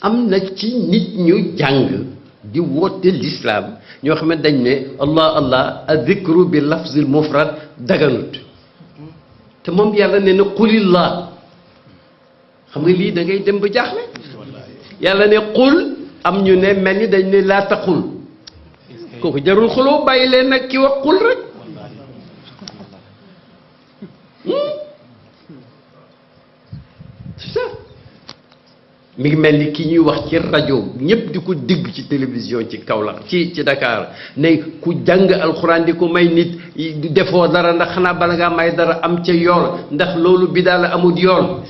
am na ci nit ñu jàng di woote lislaam ñoo xam ne dañ ne allah allah adikru bi lafzil mufrad daganut te moom yàlla ne na qulillah xam nga lii da ngay dem ba jaaxle yàlla ne qul am ñu ne mel ni dañ ne laa taqul kooku jarul xuloo bàyyi leen nag ki wax qul rek mi ngi mel ni ki ñuy wax ci rajo ñëpp di ko dégg ci télévision ci Kaolack ci ci Dakar ne ku jàng alxuraan di ko may nit du defoo dara ndax xanaa bala ngaa may dara am ca yoon ndax loolu bi daal amul yoon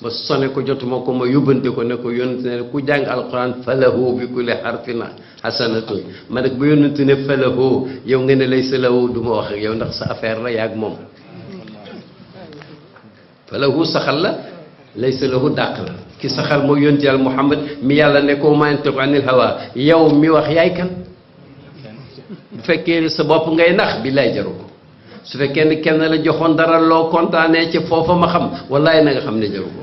ma sone ko jotuma ko ma yóbbante ko ne ko yonent ne ku jàng alxuraan falahu bi kulli harfin hasanatun ma nag bu yonent ne falahu yow nga ne lay sa lahu du ma wax ak yow ndax sa affaire la yaag moom falahu saxal la laysa lahu dàq la ki saxal mooy yonent yàlla Muhammad mi yàlla ne ko maa yantiqu anil hawa yow mi wax yaay kan bu fekkee ne sa bopp ngay nax bi lay jaru ko su fekkee ne kenn la joxoon dara loo kontaanee ci foofa ma xam wallaay na nga xam ne jaru ko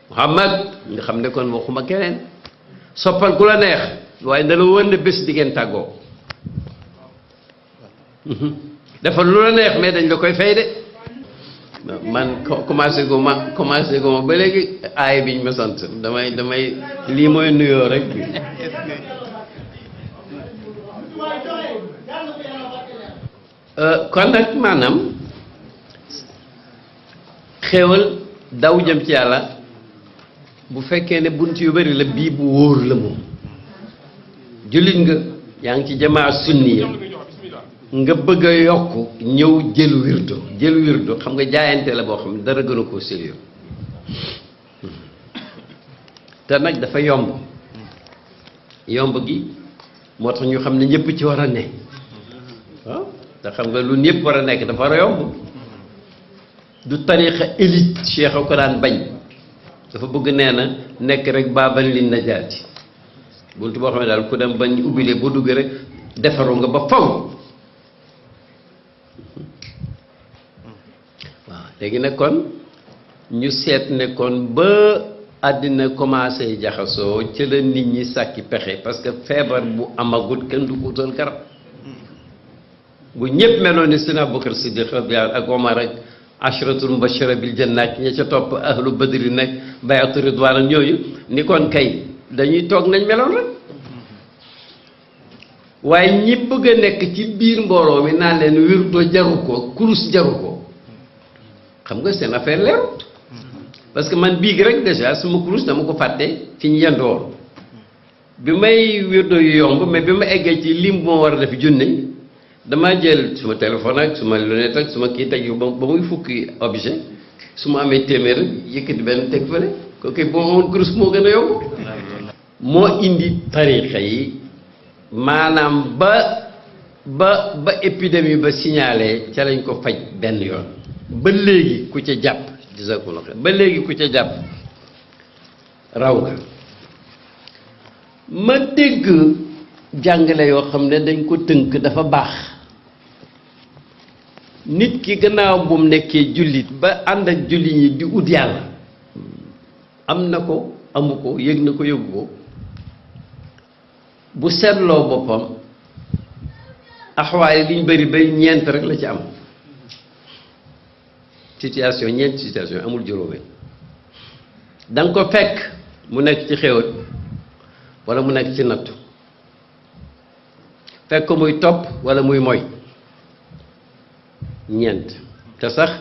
Muhammad nga xam ne kon waxuma keneen soppal ku la neex waaye na la wër ne bés di ngeen tàggoo dafa lu la neex mais dañ la koy fay de man co- commencé gu ma commencé gu ma ba léegi aay biñ ma sant damay damay lii mooy nuyoo rek bi euh, kon nag maanaam xéewal daw jëm ci yàlla bu fekkee ne bunt yu bari la bii bu wóor la moom jullit nga yaa ngi ci jamaa sunni ya nga bëgg a yokk ñëw jël wirdo jël wirdo xam nga jaayante la boo xam ne dara gën a koo sérieux te nag dafa yomb yomb gi moo tax ñu xam ne ñëpp ci war a ne waaw te xam nga lu ñëpp war a nekk dafa war a yomb du tariqa élite cheikh a ko daan bañ dafa bëgg nee na nekk rek baabal li najaati buntu boo xam ne daal ku dem bañ ubbile boo duggee rek defaru nga ba faw waaw léegi nag kon ñu seet ne kon ba àddina commencé jaxasoo ci la nit ñi sàkki pexe parce que feebar bu amagut kenn du ko utal garab bu ñëpp meloon ni Seydina Abubakar Siddiq radiyallaahu ak Omar ak ashratul mubashara bil janna ak ña ca topp ahlu badri nag bayatu ridwaan ak ñooñu ni kon kay dañuy toog nañ meloon rek waaye ñi bëgg a nekk ci biir mbooloo mi naan leen wirdo jaru ko kurus jaru ko xam nga seen affaire leeru parce que man biig rek déjà suma kurus dama ko fàtte fi ñu yendoon bi may wirdo yu yomb mais bi ma eggee ci lim bu ma war a def junne dama jël suma téléphone ak suma lunette ak suma kii teg yu ba ba muy fukki objet su ma amee téeméer yëkkati benn teg fële kooku boo amoon kurus moo gën a yomb moo indi tariqa yi maanaam ba ba ba épidémie ba signalé ca lañ ko faj benn yoon ba léegi ku ca jàpp jazakumullah xeer ba léegi ku ca jàpp raw nga ma dégg jàngale yoo xam ne dañ ko tënk dafa baax nit ki gannaaw bu mu nekkee jullit ba ànd ak jullit ñi di ut yàlla am na ko amu ko yëg na ko yëgu ko bu seetloo boppam axwaay liñ bëri bay ñeent rek la ci am situation ñeent situation amul juróomeel da nga ko fekk mu nekk ci xéwal wala mu nekk ci nattu fekk ko muy topp wala muy moy ñeent te sax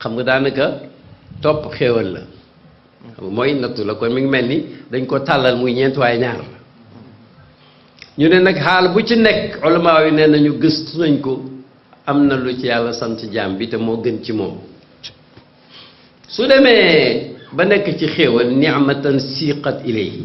xam nga daanaka topp xéewal la mooy nattu la kon mi ngi mel ni dañ ko tàllal muy ñeent waaye ñaar la ñu ne nag xaal bu ci nekk ulamaa yi nee nañu gëstu nañ ko am na lu ci yàlla sant jaam bi te moo gën ci moom su demee ba nekk ci xéewal ni'matan siiqat ilayhi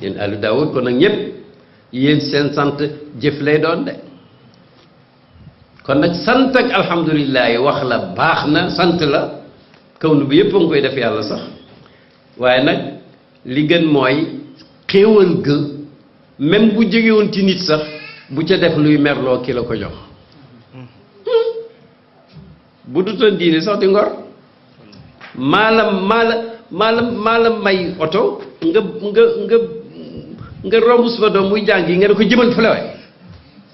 yéen alu daawud kon nag ñëpp yéen seen sant jëf lay doon de kon nag sant ak alhamdulilahi wax la baax na sant la kaw nu bi yëpp a ngi koy def yàlla sax waaye nag li gën mooy xéewal ga même bu jógewoon ci nit sax bu ca def luy merloo ki la ko jox bu dutoon diine sax di ngor maa la maa la maa la maa la may oto nga nga nga nga romb suma doom muy jàng yi nga ne ko jëmal fële waay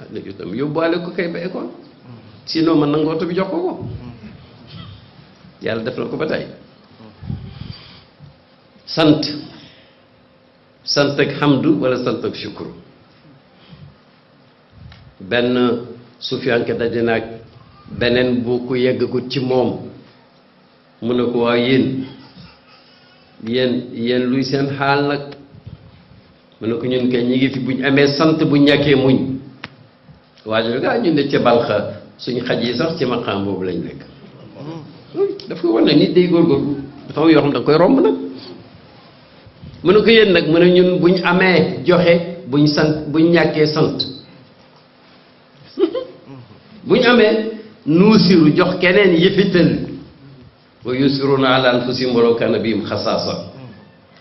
ah léegi itam yóbbuwaale ko kay ba école sinon man nangu oto bi jox ko ko yàlla def na ko ba tey sant sant ak hamdu wala sant ak shukru benn sufiyanke daje naag beneen bu ku yeggagut ci moom mu ne ko waaw yéen yéen yéen luy seen xaal nag mu ne ko ñun kay ñi ngi fi buñ amee sant bu ñàkkee muñ waajo ne gaa ñun de ca balxa suñ xaj yi sax ci maqaam boobu lañ nekk daf koy wan ne nit day góorgóorlu dafa am yoo xam da nga koy romb nag mu ne ko yéen nag mu ne ñun buñ amee joxe buñ sant buñ ñàkkee sant buñ amee nuusiru jox keneen yëfital wa yusiruna ala anfusihim walaw kaana bihim xasaasa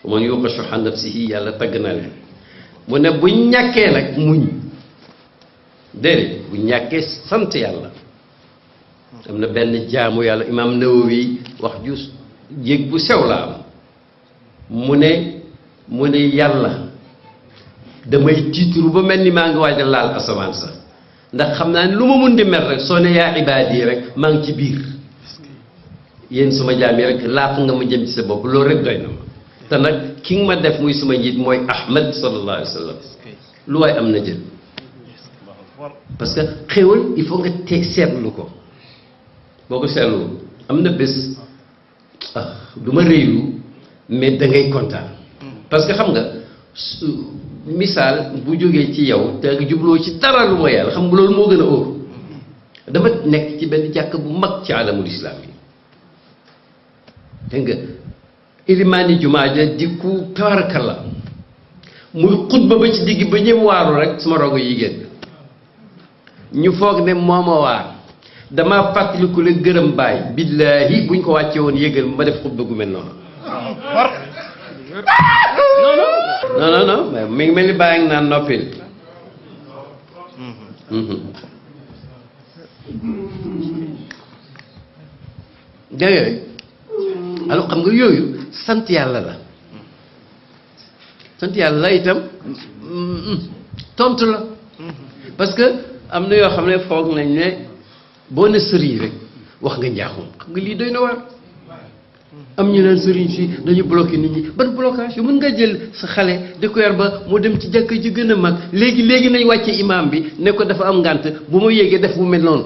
wa man yuqa shuha nafsihi yàlla tagg na leen mu ne bu ñàkkee nag muñ déedéet bu ñàkkee sant yàlla am na benn jaamu yàlla imaam Nawawi wax ju yéeg bu sew la am mu ne mu ne yàlla damay tiituru ba mel ni maa ngi waaj a laal asamaan sax ndax xam naa ne lu ma mun di mel rek soo ne yaa ibaad yi rek maa ngi ci biir yéen suma jaam yi rek laaf nga ma jëm ci sa bopp loolu rek doy na ma te nag ki nga ma def muy suma njiit mooy Ahmed sallallahu alayhi wa sallam lu waay am na jël parce que xéwal il faut nga te seetlu ko boo ko seetlu am na bés ah du ma réylu mais da ngay kontaan parce que xam nga su misaal bu jógee ci yow te nga jubloo ci dara lu ma yàlla xam nga loolu moo gën a óor dama nekk ci benn jàkk bu mag ci alamul islam yi dégg nga ilimaani jumaa ja di ku tabarakalla muy xutba ba ci digg ba ñëpp waaru rek suma rogo yi génn ñu foog ne mooma waar dama fàttaliku la gërëm baay billaahi buñ ko wàcce woon yëgal ma def xutba gu mel noonu non non non mais mi ngi mel ni bàyyi ngi naan noppil Mhm. dégg nga alors xam nga yooyu sant yàlla la sant yàlla itam tontu la parce que am na yoo xam ne foog nañ ne boo ne sëriñ rek wax nga njaaxum xam nga lii doy na waar am ñu naan sëriñ si dañu bloqué nit ñi ban blocage yu mën nga jël sa xale di ko yar ba mu dem ci jàkk ji gën a mag léegi léegi nañ wàcce imaam bi ne ko dafa am ngànt bu ma yéegee def bu mel noonu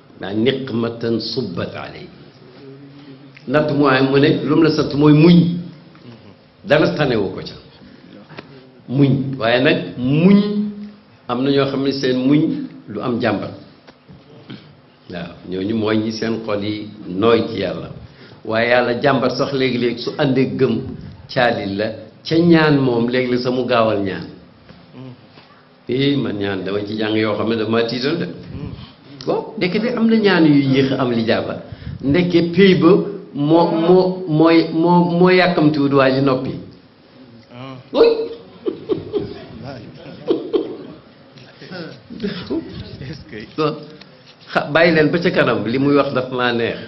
naa niqmatan subbat alay natt mooy mu ne lu mu la sant mooy muñ dara tanewu ko ca muñ waaye nag muñ am na ñoo xam ne seen muñ lu am jàmbat waaw ñooñu mooy ñi seen xol yi nooy ci yàlla waaye yàlla jàmbat sax léegi-léeg su àndee gëm caalil la ca ñaan moom léegi la sa mu gaawal ñaan eh man ñaan dama ci jàng yoo xam ne dama tiital de waaw ndekete am na ñaan yu yéex am li jaaba ndekke pay ba moo moo mooy moo moo yàkkamtiwut waa ji noppi oui bàyyi leen ba ca kanam li muy wax daf maa neex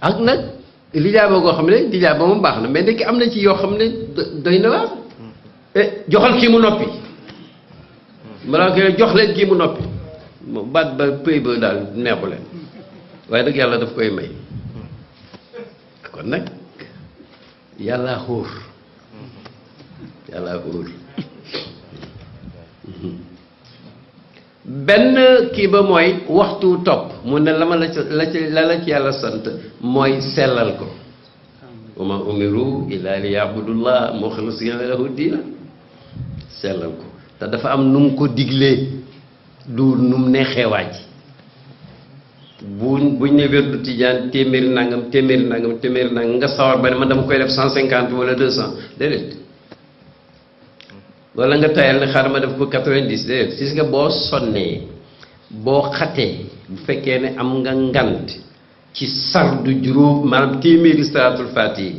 ak nag lijaaba goo xam ne lijaaba moom baax na mais ndekki am na ci yoo xam ne doy na waar eh, joxal kii mu noppi maanaam que jox leen kii mu noppi moom baat ba pëy ba daal neexu leen waaye nag yàlla daf koy may kon nag yàlla xóor yàlla xóor benn kii ba mooy waxtu topp mu ne la ma la la ci la la ci yàlla sant mooy sellal ko wa ma umiru illa li yabudullah muxlisina lahu diina sellal ko te dafa am nu mu ko diglee du nu mu neexee waaj bu buñ ne wérdu tijaan téeméeri nangam téeméeri nangam téeméeri nangam nga sawar ba ne man dama koy def cent cinquante wala deux cent déedéet wala nga tayal ne xaaral ma def ko quatre-vingt-dix déedéet gis nga boo sonnee boo xatee bu fekkee ne am nga ngant ci sardu juróom maanaam téeméeri salaatul faati yi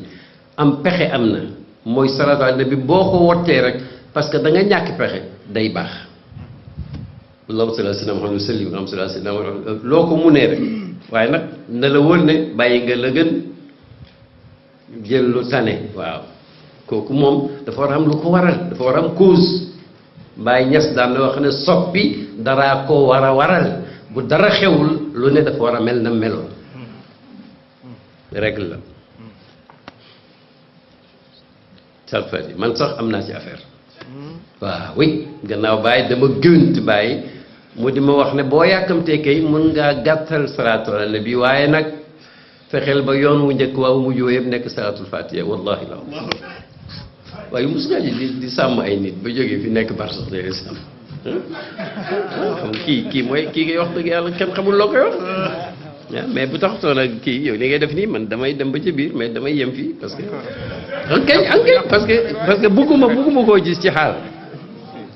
am pexe am na mooy salaatul faati bi boo ko wottee rek parce que da nga ñàkk pexe day baax allahumma salli ala sayyidina Muhammad wa sallim allahumma salli ala sayyidina Muhammad loo ko munee rek waaye nag na la wóor ne bàyyi nga la gën jël lu tane waaw kooku moom dafa war a am lu ko waral dafa war a am cause Baay Ñas daan na wax ne soppi daraa ko war a waral bu dara xewul lu ne dafa war a mel na meloon règle la salfati man sax am naa ci affaire waaw oui gannaaw bàyyi dama gënt bàyyi mu di ma wax ne boo yàkkamtee kay mën ngaa gàttal salaatu ala nabi waaye nag fexeel ba yoon wu njëkk waaw mujj woo yëpp nekk salaatul fatiha wallahi la waaye mos ngaa ji di di sàmm ay nit ba jógee fi nekk bar sax day sàmm kii kii mooy kii ngay wax dëgg yàlla kenn xamul loo koy wax ah, mais bu tax toon ak kii yow li ngay def nii man damay dem ba ci biir mais damay yem fii parce que ankañ ankañ parce que parce que bugguma bugguma koo gis ci xaal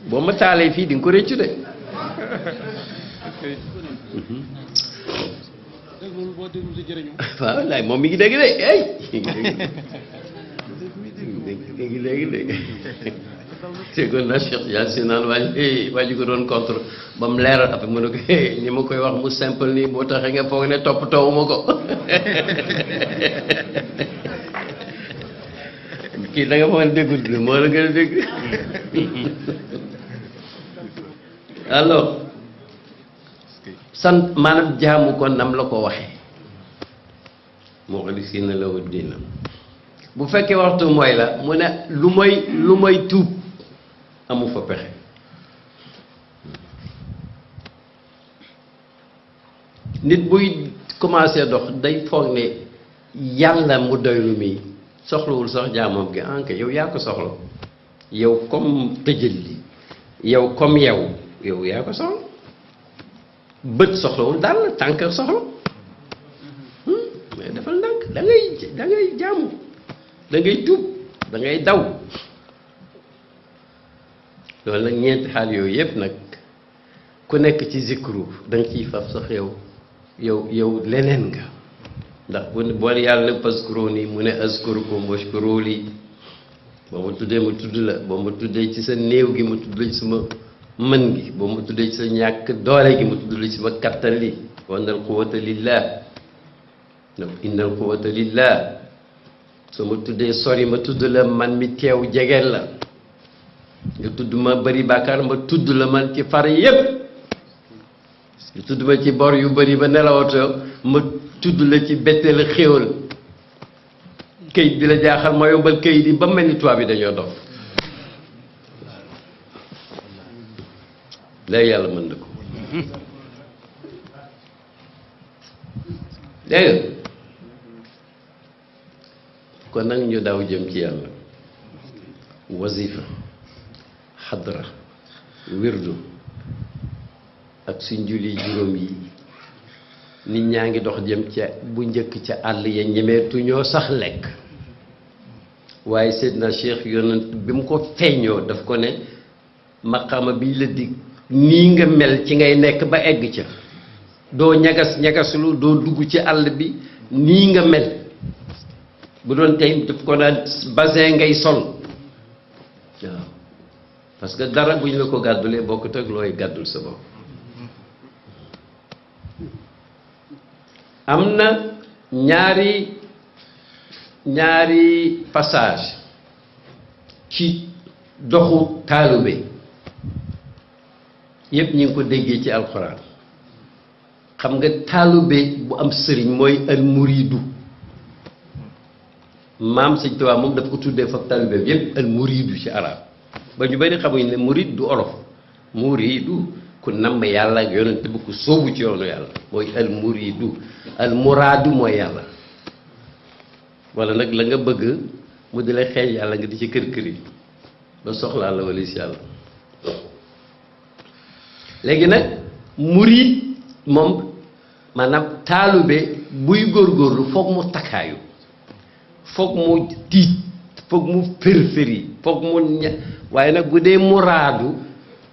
boo ma taalee fii di nga ko rëccu de waaw wallaay moom mi ngi dégg de ay mi ngi dégg de déggoon naa Cheikh Tidiane si naan waa ji waa ji ko doon contre ba mu leeral après mu ne ko hey, ni ma koy wax mu simple nii boo taxee nga foog ne toppatoo ma ko kii da nga foog ne déggul bi moo la gën a dégg alors sant maanaam jaamu ko nam la ko waxee muxlisina lahu diina bu fekkee waxtu mooy la mu ne lu mooy lu mooy tuub amu fa pexe nit buy commencé dox day foog ne yàlla mu doylu mi soxlawul sax jaamoom gi anka yow yaa ko soxla yow comme tëjël li yow comme yow yow yaa ko soxla bët soxlawul dàll tànk soxla hmm? mais defal ndànk da ngay da ngay jaamu da ngay tuub da ngay daw loolu nag ñeenti xaal yooyu yëpp nag ku nekk ci zikru da nga ciy faf sax yow yow yow leneen nga ndax bu bool yàlla ne paskuro nii mu ne askurukum washkuru lii boo ma tuddee ma tudd la boo ma tuddee ci sa néew gi ma tudd la ci sama mën gi boo ma tuddee ci sa ñàkk doole gi ma tudd la ci sama kattan li wa annal quwwata lillah inna al quwwata lillah su ma tuddee sori ma tudd la man mi teew jegeel la nga tudd ma bari bàkkaar ma tudd la man ci far yépp nga tudd ma ci bor yu bari ba nelawatoo ma tudd la ci bette la xéewal këyit bi la jaaxal ma yombal këyit yi ba mel ni tubaab yi dañoo dof lay yàlla mën na ko dégg kon nag ñu daw jëm ci yàlla wasifa xadra wirdu ak suñ julli juróom yi nit ñaa ngi dox jëm ca bu njëkk ca àll ya ñemeetu ñoo sax lekk waaye Seydina Cheikh yonent bi mu ko feeñoo daf ko ne maqaama biñ la dig nii nga mel ci ngay nekk ba egg ca doo ñagas ñagaslu doo dugg ci àll bi nii nga mel bu doon tey daf ko naan basin ngay sol waaw parce que dara bu ñu la ko gàddulee bokkut ak looy gàddul sa bopp am na ñaari ñaari passage ci doxu taalube yépp ñu ngi ko déggee ci alxuraan xam nga taalube bu am sëriñ mooy al muridu maam sëñ Tuubaa moom dafa ko tuddee fab taalube bi yépp al muridu ci arab ba ñu bari xamuñ ne murid du olof muridu ku namm yàlla ak yonent bi ku sóobu ci yoonu yàlla mooy al muridu al muraadu mooy yàlla wala nag la nga bëgg mu di la xeeñ yàlla nga di ci kër kër yi ba soxlaa la walis yàlla léegi nag murid moom maanaam taalube buy góorgóorlu foog mu takkaayu foog mu tiit foog mu fër-fëri foog mu ña waaye nag bu dee muraadu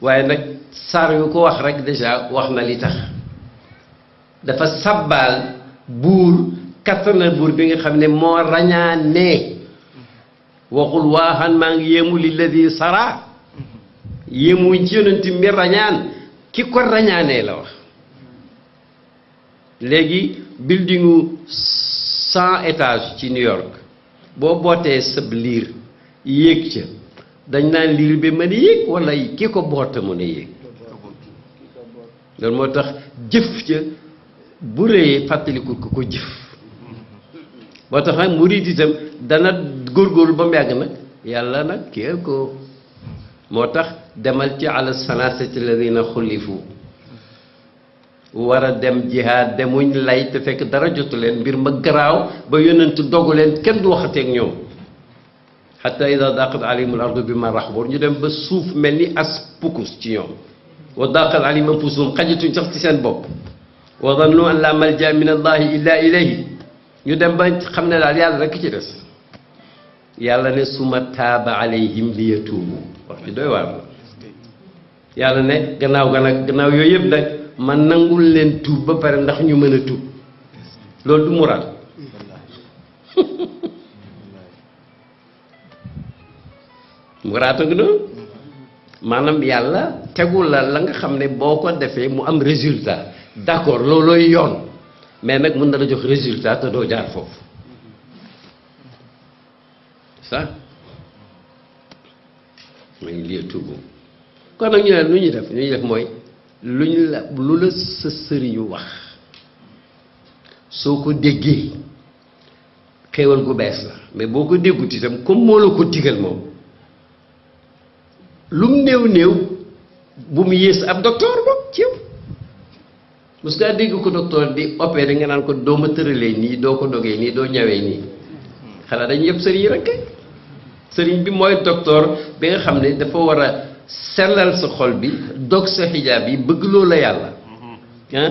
waaye nag saar yu ko wax rek déjà wax na li tax dafa sabbaal buur kattanal buur bi nga xam ne moo rañaanee waxul waaxan maa ngi yéemu li la di sara yéemuñ ci yonent mi rañaan ki ko rañaanee la wax léegi buildingu cent étages ci New York boo bootee sab liir yéeg ca dañ naan liir bi mën a yéeg wala ki ko boota mën a yéeg loolu moo tax jëf ca bu rëyee fàttaliku ko ko jëf moo tax nag murid itam dana góorgóorlu ba mu yàgg nag yàlla nag kee ko moo tax demal ci ala sanasati alladina xulifu war a dem jihaad demuñ lay te fekk dara jotu leen mbir ma garaaw ba yonent dogu leen kenn du waxateeg ñoom xatta ida daqat alayhim al ardu bi ma raxboor ñu dem ba suuf mel ni as pukus ci ñoom wa daqat alayhim anfusuhum xajatuñ sax ci seen bopp wa dannu an la malja min allahi illa ilayhi ñu dem ba xam ne daal yàlla rekk ci des yàlla ne suma taaba alayhim li yatuubu wax ci doy waar yàlla ne gannaaw ga nag gannaaw yooyu yëpp nag man nangul leen tuub ba pare ndax ñu mën a tuub loolu du moral muraata ngi noonu maanaam yàlla tegu la la nga xam ne boo ko defee mu am résultat d'accord loolooy yoon mais nag mën na la jox résultat te doo jaar foofu sax ma ngi lii tuubu kon nag ñu ne lu ñuy def lu ñuy def mooy lu ñu la lu la sa sëriñu wax soo ko déggee xéewal gu bees la mais boo ko déggut itam comme moo la ko digal moom lu mu néew néew bu mu yées ab docteur moom ci yow mos ngaa dégg ko docteur di opéré nga naan ko doo ma tëralee nii doo ko dogee nii doo ñawee nii xanaa dañu yëpp sëriñ rek sëriñ bi mooy docteur bi nga xam ne dafa war a sellal sa xol bi dog sa xijaab yi bëgg loo la yàlla ah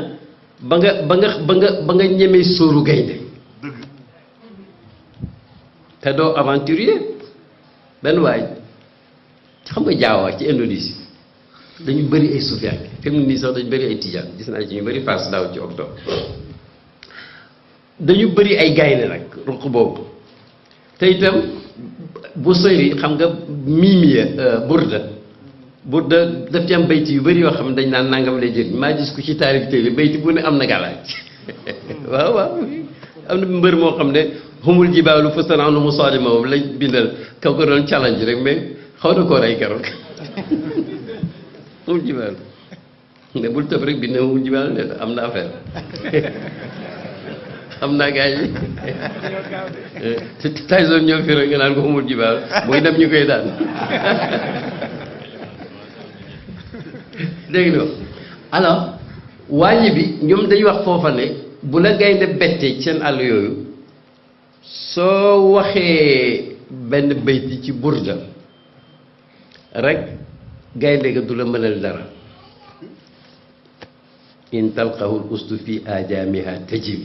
ba nga ba nga ba nga ba nga ñemee sóoru gaynde te doo aventurier benn waay xam nga Jaawa ci Indonésie dañu bëri ay suufiyaan fi mu nii sax dañu bëri ay tijaan gis naa ci ñu bëri paas daaw ci octobre dañu bëri ay gaynde nag ruq boobu te itam bu sori xam nga miimiya euh, burda burda daf ci am bayti yu bëri yoo xam ne dañ naan nangam lay jël maa gis ku ci taarif téere bayti bu ne am na gàllaaj waaw waaw am na mbër moo xam ne humul jibaalu fustan anu musaadima moom lañ bindal kaw ko doon challenge rek mais xaw na koo rey keroog humul jibaalu ne bul tëb rek bind humul jibaalu ne am na affaire xam naa gars yi Tyson ñoo fi rek nga naan ko humul jibaalu mooy dem ñu koy daan dégg nga alors wàññi bi ñoom dañuy wax foofa ne bu la gaynde bettee ci seen àll yooyu soo waxee benn bayti ci burda rek gaynde ga du la mënal dara in talqahu l ustu fi ajaamiha tajib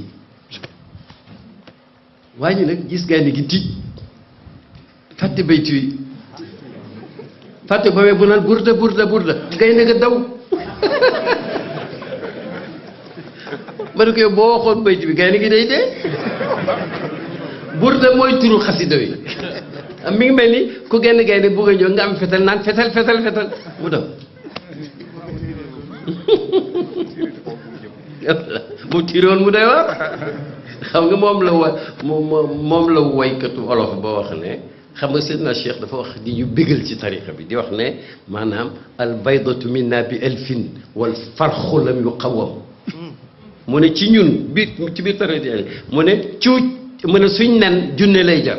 waa ji nag gis gaynde gi tiit fàtte baytu yi fàtte ko wee bu naan burda burda burda gaynde ga daw ma ne ko yow boo waxoon baytu bi gaynde gi day dee burda mooy turu xasida wi mi ngi mel ni ku genn gaynde bugg a ñëw nga am fetal naan fetal fetal fetal mu daw bu tiroon mu doy waar xam nga moom la wa moom la woykatu olof ba wax ne xam nga Seydina Cheikh dafa wax di ñu bégal ci tariqa bi di wax ne maanaam al baydatu minna bi elfin wal farxu lam yu qawam mu ne ci ñun biir ci biir tariqa mu ne cuuj mu ne suñ nen junne lay jar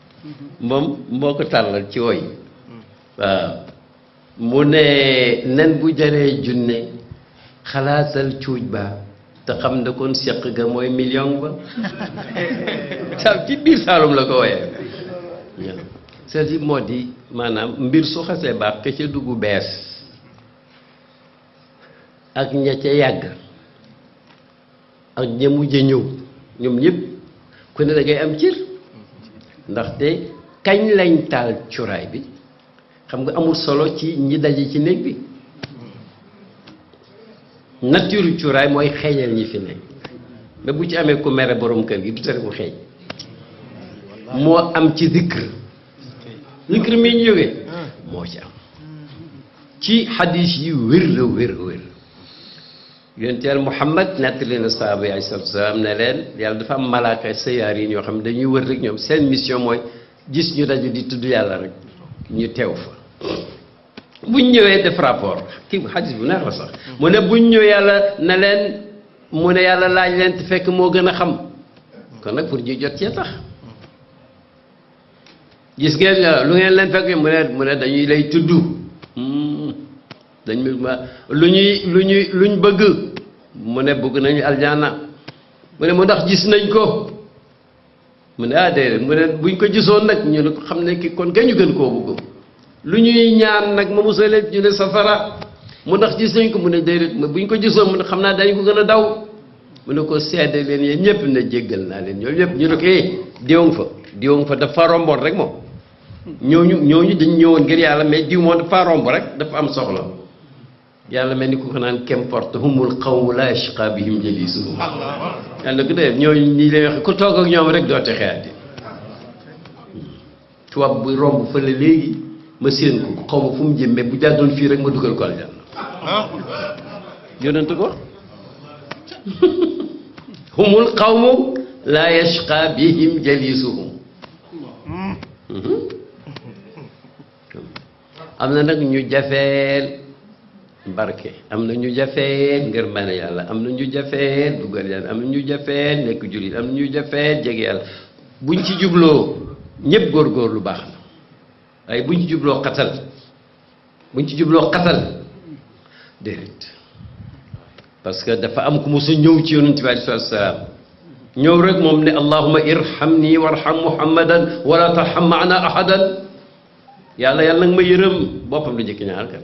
moom moo ko tàllal ci woy waaw mu ne nen bu jaree junne xalaatal cuuj ba te xam ne kon seq ga mooy million ba sa ci biir Saalum la ko woyee cest à moo di maanaam mbir su xasee baax ke ca dugg bees ak ña ca yàgg ak ña mujj a ñëw ñoom ñëpp ku ne da ngay am cër ndaxte kañ lañ taal cuuraay bi xam nga amul solo ci ñi daje ci néeg bi nature cuuraay mooy xeeñal ñi fi nekk mais bu ci amee ku mere borom kër gi du tere mu xeeñ moo am ci zikr zikr mi ñu jógee moo ci am ci xadis yi wér la wér wér yonent yàlla Muhammad nettali na saaba yi alayhi salaatu salaam ne leen yàlla dafa am malaaka sayaar yi ñoo xam ne dañuy wër rek ñoom seen mission mooy gis ñu daje di tudd yàlla rek ñu teew fa buñ ñëwee def rapport kii xadis bu neex la sax mu ne buñ ñëw yàlla ne leen mu ne yàlla laaj leen te fekk moo gën a xam kon nag pour ñu jot cee tax gis ngeen lu ngeen leen fekk mu ne mu ne dañuy lay tudd dañ ma lu ñuy lu ñuy luñ bëgg mu ne bëgg nañu aljanna mu ne mu ndax gis nañ ko mu ne ah déedéet mu ne buñ ko gisoon nag ñu ne ko xam ne ki kon gañu gën koo bëgg lu ñuy ñaan nag ma musalee ñu ne safara mu ndax gis nañ ko mu ne déedéet mu buñ ko gisoon mu ne xam naa dañ ko gën a daw mu ne ko seede leen yéen ñëpp ne jéggal naa leen ñoom ñëpp ñu ne ko eh diwoŋ fa diwoŋ fa dafa romboon rek moom ñooñu ñooñu dañ ñëwoon ngir yàlla mais diw moo dafa romb rek dafa am soxla yàlla mel ni ku ko naan qu'importe humul qawmu la yashqa bihim jalisuhum yàlla ko def ñooñu ñi lay wax ku toog ak ñoom rek doote xeeti tubaab bu romb fële léegi ma séen ko xaw ma fu mu jëm mais bu jàddoon fii rek ma dugal ko aljanna yonent ko humul qawmu la yashqa bihim jalisuhum am na nag ñu jafeel barke am na ñu jafeel ngir mën a yàlla am na ñu jafeel dugal yàlla am na ñu jafeel nekk jullit am na ñu jafeel jege yàlla buñ ci jubloo ñëpp góorgóorlu baax na waaye buñ ci jubloo xatal buñ ci jubloo xatal déedéet parce que dafa am ku mos a ñëw ci yonent bi alayhi salaatu salaam ñëw rek moom ne allahuma irhamni warham muhammadan wala tarham maana ahadan yàlla yàlla nag ma yërëm boppam la njëkk ñaar kan